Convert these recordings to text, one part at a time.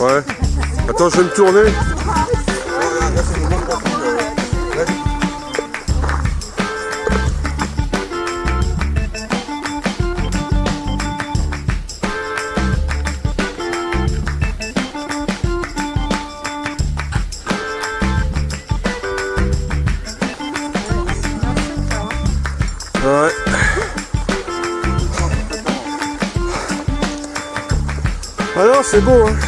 Ouais. Attends, je vais me tourner. Ouais. Ah non, c'est beau, hein.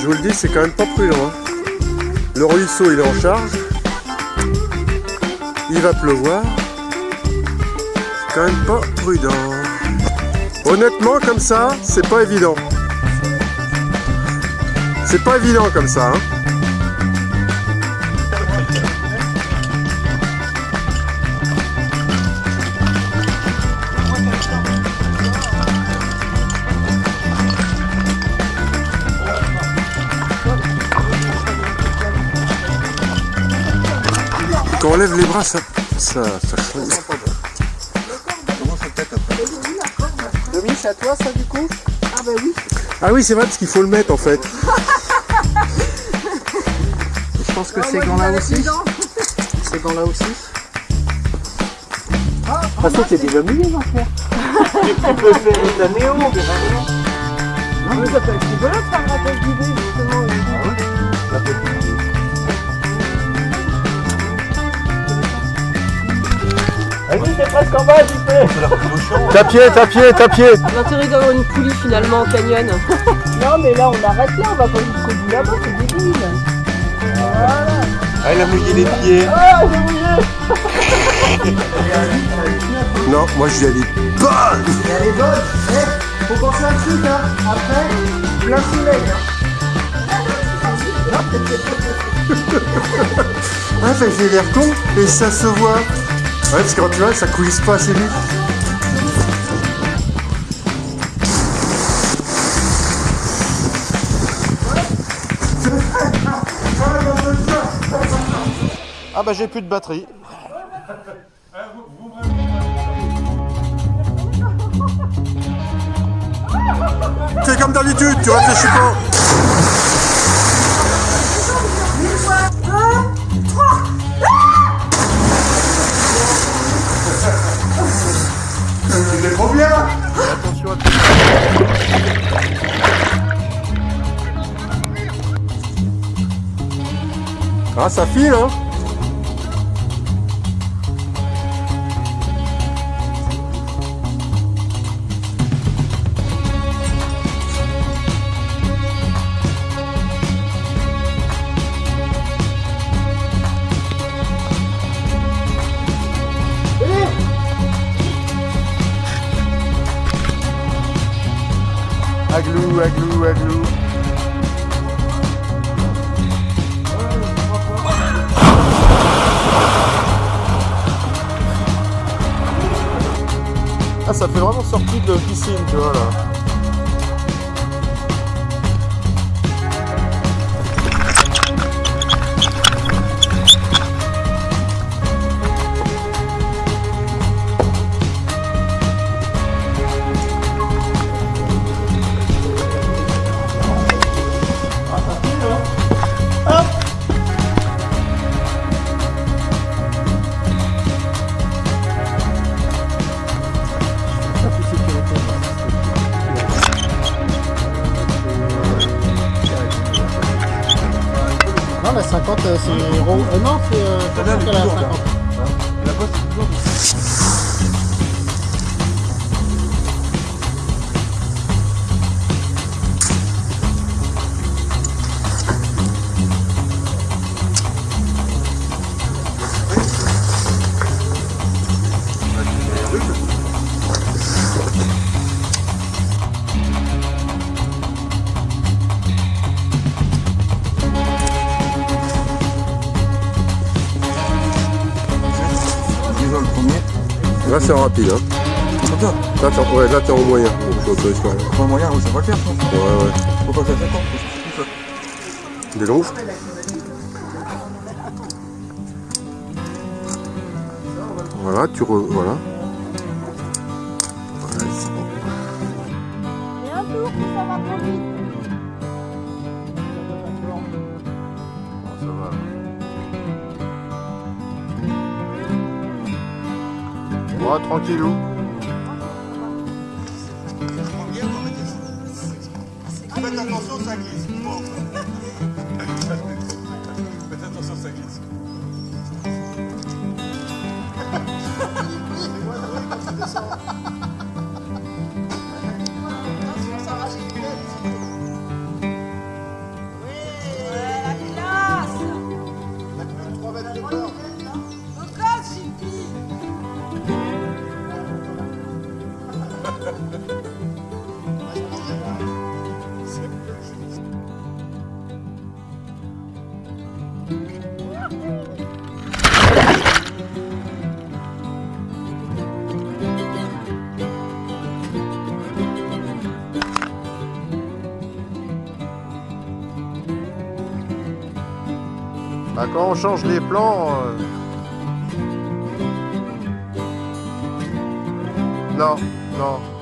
je vous le dis, c'est quand même pas prudent. hein. Le ruisseau, il est en charge. Il va pleuvoir. C'est quand même pas prudent. Honnêtement, comme ça, c'est pas évident. C'est pas évident comme ça. Hein. Quand on lève les bras, ça, ça, ça change. Dominique, c'est à toi ça du coup Ah bah oui. Ah oui, c'est vrai parce qu'il faut le mettre en fait. Je pense que ces gants-là aussi. Ces gants-là aussi. De toute façon, t'es déjà mouillé, frère. Tu peux faire ta néo. Non, mais ça peut être rigolo de faire la tête d'idée, justement. Vas-y, t'es presque en bas, tu peux. Ta pied, ta pied, ta pied. L'intérêt d'avoir une poulie finalement en canyon. Non, mais là, on arrête là, on va pas jusqu'au bout là-bas, c'est débile. Voilà. Ah, il a mouillé les pieds. Ah, j'ai mouillé. Non, moi je lui ai dit bonne. Et elle est bonne. Eh, faut penser à un truc, hein. Après, plein soleil. Hein. Ah, fait j'ai l'air con et ça se voit. Ouais, parce que quand tu vois, ça coulisse pas assez vite. Ah bah j'ai plus de batterie. Fais comme d'habitude, tu réfléchis pas. Bien Attention à tout. Ah, ça file, hein Aglou, aglou, aglou. Ah, ça fait vraiment sortie de piscine, tu vois, là. 50, euh, c'est. Euh, non, c'est euh, Ça donne qu'elle a toujours, 50. La c'est toujours. Là, c'est rapide. Hein. Attends, Là, t'es ouais, là, t'es en moyen. Donc, je t'autorise quand même. pas moyen, oui, ça va le faire, je pense. Ouais, ouais. Faut pas que ça s'attende, que Des Voilà, tu re... Voilà, Bon, tranquillou. Faites attention, ça glisse. Bah, quand on change les plans... euh, Non, non.